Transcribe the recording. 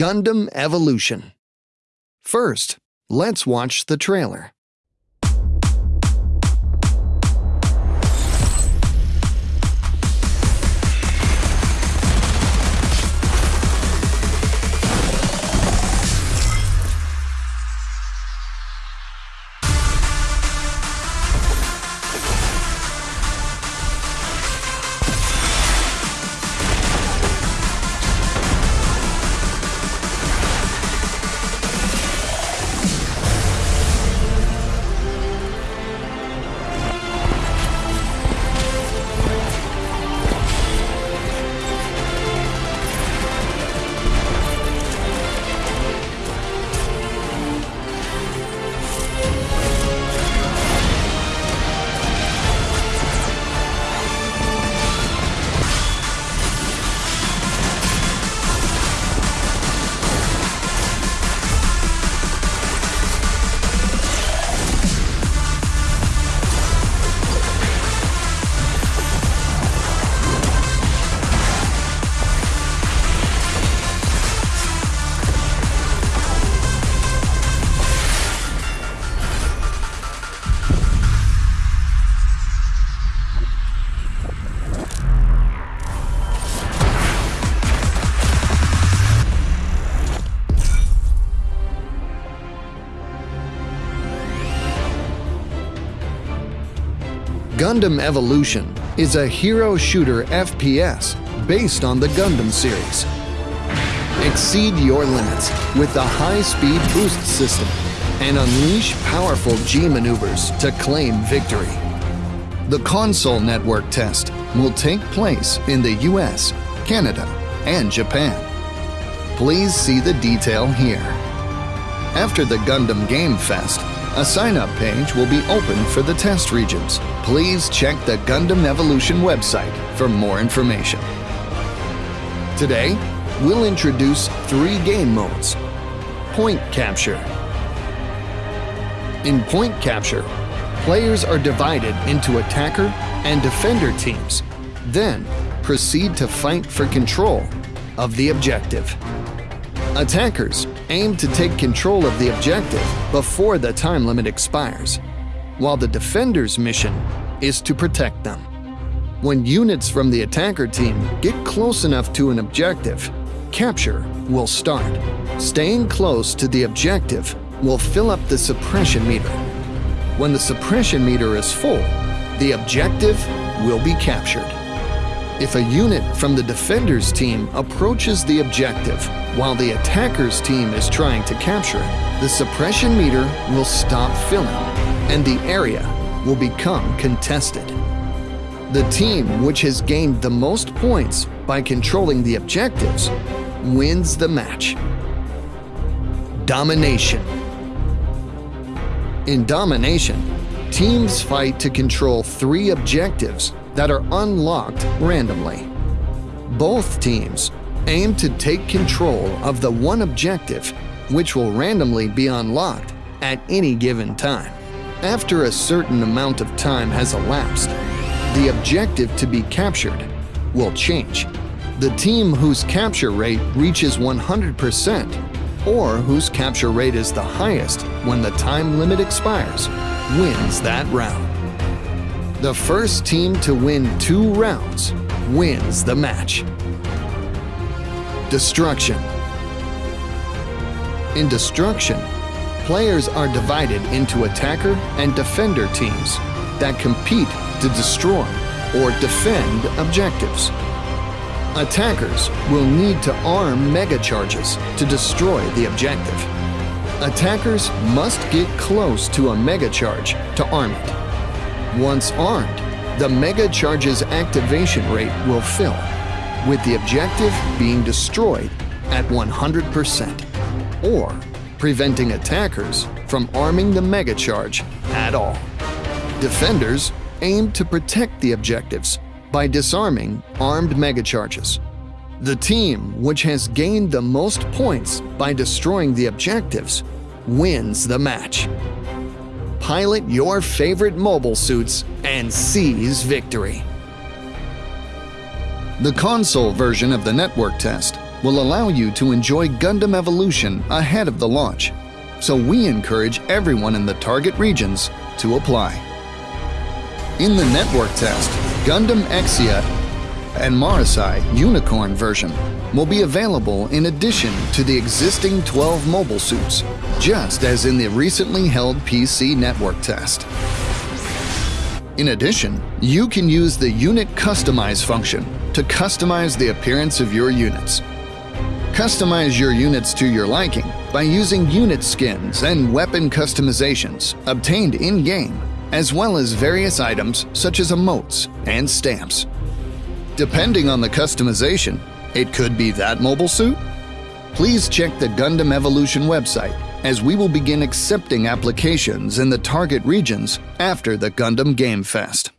Gundam Evolution. First, let's watch the trailer. Gundam Evolution is a hero shooter FPS based on the Gundam series. Exceed your limits with the high-speed boost system and unleash powerful G maneuvers to claim victory. The console network test will take place in the US, Canada, and Japan. Please see the detail here. After the Gundam Game Fest, a sign-up page will be open for the test regions. Please check the Gundam Evolution website for more information. Today, we'll introduce three game modes. Point Capture. In Point Capture, players are divided into attacker and defender teams, then proceed to fight for control of the objective. Attackers aim to take control of the objective before the time limit expires, while the defender's mission is to protect them. When units from the attacker team get close enough to an objective, capture will start. Staying close to the objective will fill up the suppression meter. When the suppression meter is full, the objective will be captured. If a unit from the defender's team approaches the objective while the attacker's team is trying to capture it, the suppression meter will stop filling and the area will become contested. The team which has gained the most points by controlling the objectives wins the match. Domination In domination, teams fight to control three objectives that are unlocked randomly. Both teams aim to take control of the one objective which will randomly be unlocked at any given time. After a certain amount of time has elapsed, the objective to be captured will change. The team whose capture rate reaches 100% or whose capture rate is the highest when the time limit expires wins that round. The first team to win two rounds wins the match. Destruction In Destruction, players are divided into attacker and defender teams that compete to destroy or defend objectives. Attackers will need to arm mega charges to destroy the objective. Attackers must get close to a mega charge to arm it. Once armed, the Mega Charge's activation rate will fill, with the objective being destroyed at 100%, or preventing attackers from arming the Mega Charge at all. Defenders aim to protect the objectives by disarming armed Mega Charges. The team which has gained the most points by destroying the objectives wins the match pilot your favorite mobile suits and seize victory. The console version of the network test will allow you to enjoy Gundam Evolution ahead of the launch, so we encourage everyone in the target regions to apply. In the network test, Gundam Exia and Marasai Unicorn version will be available in addition to the existing 12 mobile suits, just as in the recently held PC network test. In addition, you can use the Unit Customize function to customize the appearance of your units. Customize your units to your liking by using unit skins and weapon customizations obtained in-game, as well as various items such as emotes and stamps. Depending on the customization, it could be that mobile suit? Please check the Gundam Evolution website as we will begin accepting applications in the target regions after the Gundam Game Fest.